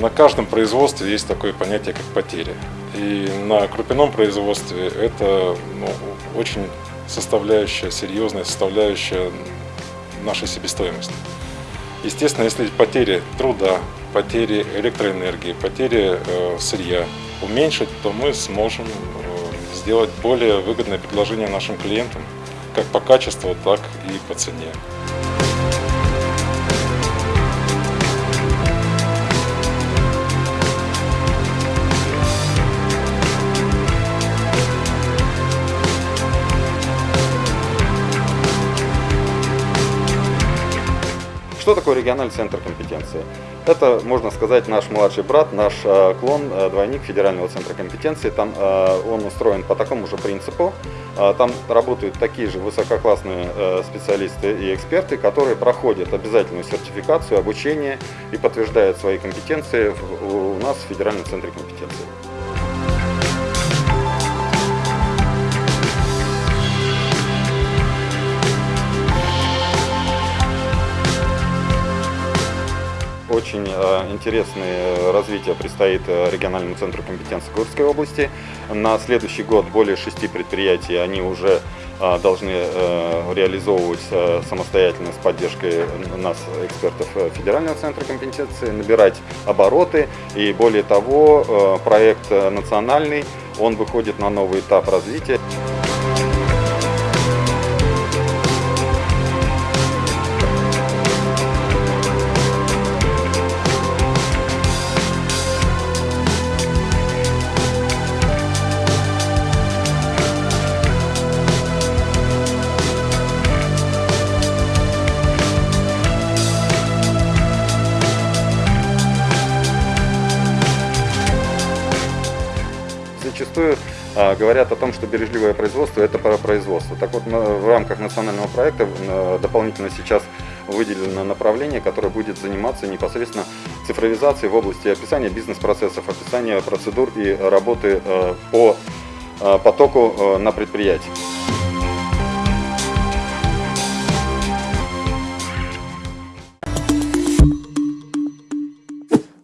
на каждом производстве есть такое понятие, как потери. И на крупяном производстве это ну, очень составляющая, серьезная составляющая нашей себестоимости. Естественно, если потери труда, потери электроэнергии, потери э, сырья уменьшить, то мы сможем э, сделать более выгодное предложение нашим клиентам, как по качеству, так и по цене. Что такое региональный центр компетенции? Это, можно сказать, наш младший брат, наш э, клон, э, двойник Федерального центра компетенции. Там э, он устроен по такому же принципу. Там работают такие же высококлассные специалисты и эксперты, которые проходят обязательную сертификацию, обучение и подтверждают свои компетенции у нас в Федеральном центре компетенции. Очень э, интересное развитие предстоит э, региональному центру компетенции Курской области. На следующий год более шести предприятий они уже э, должны реализовывать самостоятельно с поддержкой нас, экспертов Федерального центра компетенции, набирать обороты. И более того, проект национальный, он выходит на новый этап развития. Зачастую а, говорят о том, что бережливое производство – это про производство. Так вот, в рамках национального проекта дополнительно сейчас выделено направление, которое будет заниматься непосредственно цифровизацией в области описания бизнес-процессов, описания процедур и работы а, по а, потоку на предприятии.